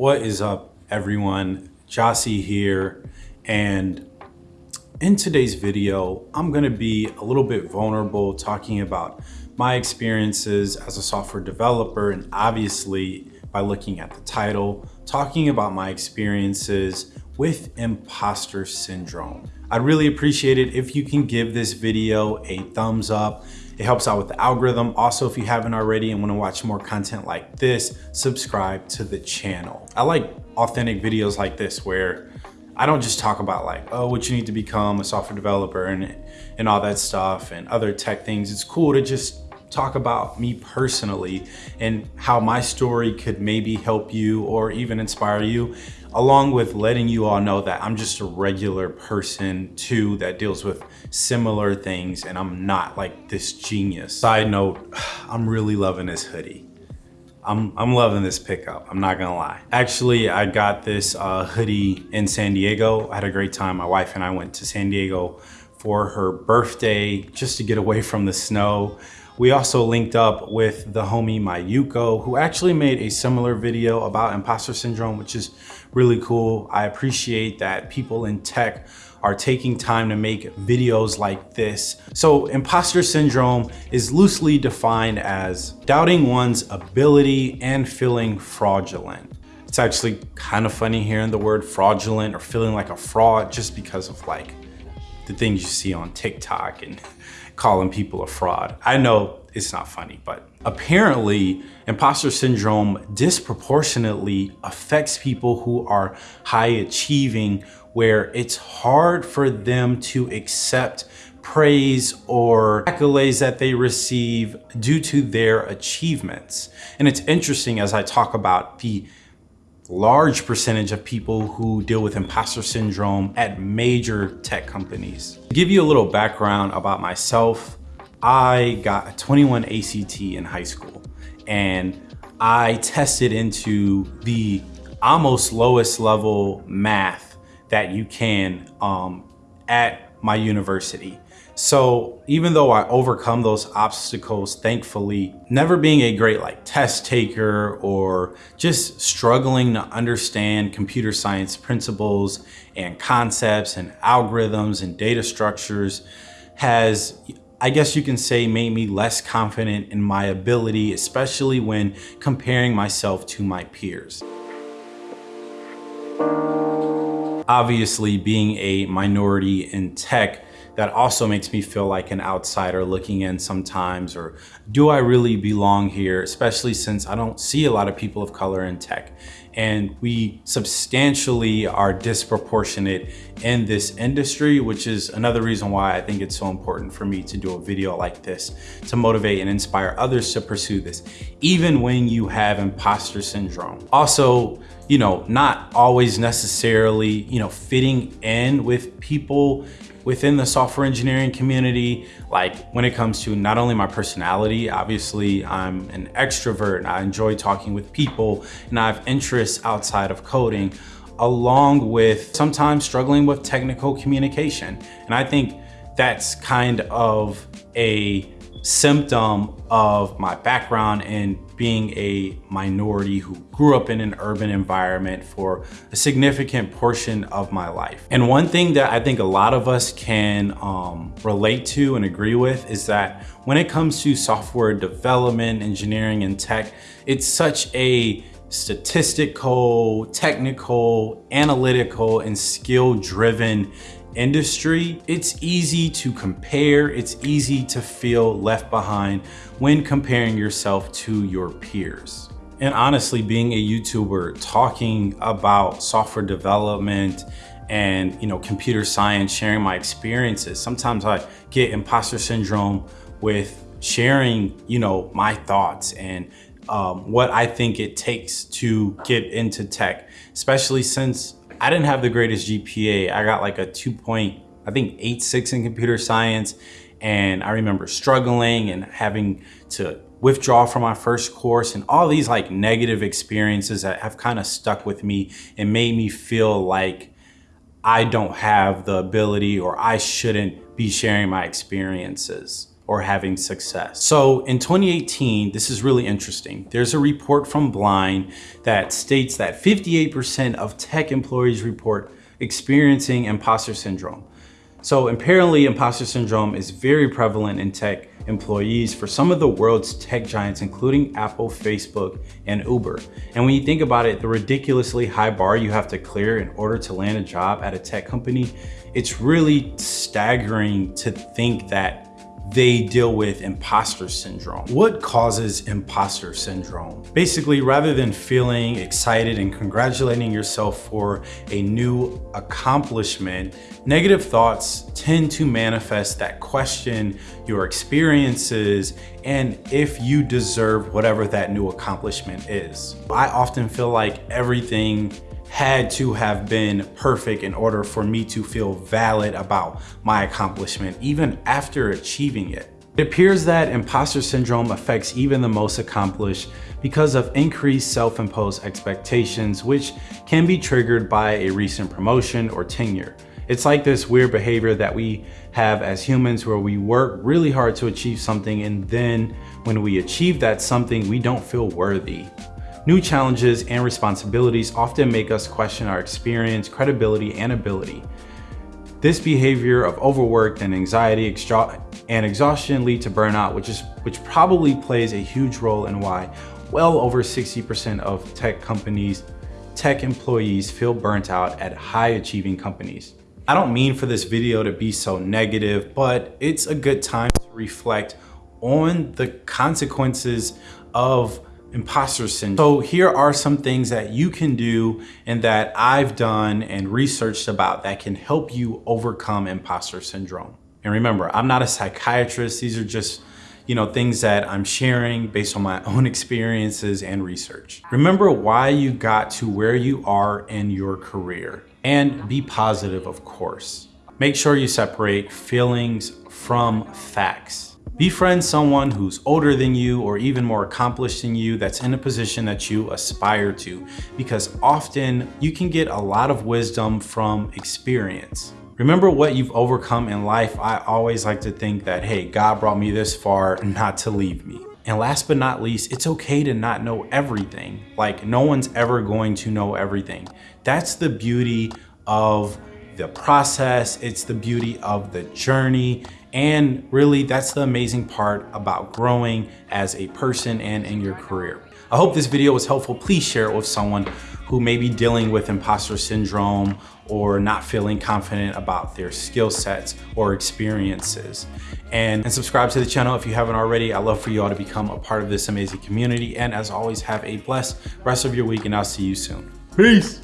What is up everyone? Jossie here and in today's video, I'm gonna be a little bit vulnerable talking about my experiences as a software developer and obviously by looking at the title, talking about my experiences with imposter syndrome. I'd really appreciate it if you can give this video a thumbs up it helps out with the algorithm. Also, if you haven't already and wanna watch more content like this, subscribe to the channel. I like authentic videos like this where I don't just talk about like, oh, what you need to become a software developer and, and all that stuff and other tech things. It's cool to just talk about me personally and how my story could maybe help you or even inspire you along with letting you all know that I'm just a regular person too that deals with similar things and I'm not like this genius. Side note, I'm really loving this hoodie. I'm, I'm loving this pickup, I'm not gonna lie. Actually, I got this uh, hoodie in San Diego. I had a great time. My wife and I went to San Diego for her birthday just to get away from the snow. We also linked up with the homie Mayuko, who actually made a similar video about imposter syndrome, which is really cool. I appreciate that people in tech are taking time to make videos like this. So imposter syndrome is loosely defined as doubting one's ability and feeling fraudulent. It's actually kind of funny hearing the word fraudulent or feeling like a fraud just because of like the things you see on TikTok and calling people a fraud. I know it's not funny, but apparently imposter syndrome disproportionately affects people who are high achieving where it's hard for them to accept praise or accolades that they receive due to their achievements. And it's interesting as I talk about the large percentage of people who deal with imposter syndrome at major tech companies. To give you a little background about myself, I got a 21 ACT in high school and I tested into the almost lowest level math that you can um, at my university. So even though I overcome those obstacles, thankfully, never being a great like test taker or just struggling to understand computer science principles and concepts and algorithms and data structures has I guess you can say made me less confident in my ability, especially when comparing myself to my peers. Obviously, being a minority in tech, that also makes me feel like an outsider looking in sometimes, or do I really belong here, especially since I don't see a lot of people of color in tech and we substantially are disproportionate in this industry, which is another reason why I think it's so important for me to do a video like this to motivate and inspire others to pursue this, even when you have imposter syndrome. Also, you know, not always necessarily, you know, fitting in with people within the software engineering community, like when it comes to not only my personality, obviously I'm an extrovert, and I enjoy talking with people and I have interests outside of coding, along with sometimes struggling with technical communication. And I think that's kind of a symptom of my background in being a minority who grew up in an urban environment for a significant portion of my life. And one thing that I think a lot of us can um, relate to and agree with is that when it comes to software development, engineering, and tech, it's such a statistical, technical, analytical, and skill-driven industry, it's easy to compare, it's easy to feel left behind when comparing yourself to your peers. And honestly, being a YouTuber, talking about software development and you know computer science, sharing my experiences, sometimes I get imposter syndrome with sharing you know my thoughts and um, what I think it takes to get into tech, especially since I didn't have the greatest GPA. I got like a 2 point, I think 8.6 in computer science. And I remember struggling and having to withdraw from my first course and all these like negative experiences that have kind of stuck with me and made me feel like I don't have the ability or I shouldn't be sharing my experiences or having success. So in 2018, this is really interesting. There's a report from Blind that states that 58% of tech employees report experiencing imposter syndrome. So apparently imposter syndrome is very prevalent in tech employees for some of the world's tech giants, including Apple, Facebook, and Uber. And when you think about it, the ridiculously high bar you have to clear in order to land a job at a tech company, it's really staggering to think that they deal with imposter syndrome. What causes imposter syndrome? Basically, rather than feeling excited and congratulating yourself for a new accomplishment, negative thoughts tend to manifest that question your experiences and if you deserve whatever that new accomplishment is. I often feel like everything had to have been perfect in order for me to feel valid about my accomplishment, even after achieving it. It appears that imposter syndrome affects even the most accomplished because of increased self-imposed expectations, which can be triggered by a recent promotion or tenure. It's like this weird behavior that we have as humans where we work really hard to achieve something and then when we achieve that something, we don't feel worthy. New challenges and responsibilities often make us question our experience, credibility, and ability. This behavior of overwork and anxiety and exhaustion lead to burnout, which, is, which probably plays a huge role in why well over 60% of tech companies, tech employees feel burnt out at high achieving companies. I don't mean for this video to be so negative, but it's a good time to reflect on the consequences of imposter syndrome. So here are some things that you can do and that I've done and researched about that can help you overcome imposter syndrome. And remember, I'm not a psychiatrist. These are just you know, things that I'm sharing based on my own experiences and research. Remember why you got to where you are in your career and be positive, of course. Make sure you separate feelings from facts. Befriend someone who's older than you or even more accomplished than you that's in a position that you aspire to because often you can get a lot of wisdom from experience. Remember what you've overcome in life. I always like to think that, hey, God brought me this far not to leave me. And last but not least, it's okay to not know everything. Like no one's ever going to know everything. That's the beauty of the process. It's the beauty of the journey. And really, that's the amazing part about growing as a person and in your career. I hope this video was helpful. Please share it with someone who may be dealing with imposter syndrome or not feeling confident about their skill sets or experiences. And, and subscribe to the channel if you haven't already. I'd love for you all to become a part of this amazing community. And as always, have a blessed rest of your week and I'll see you soon. Peace.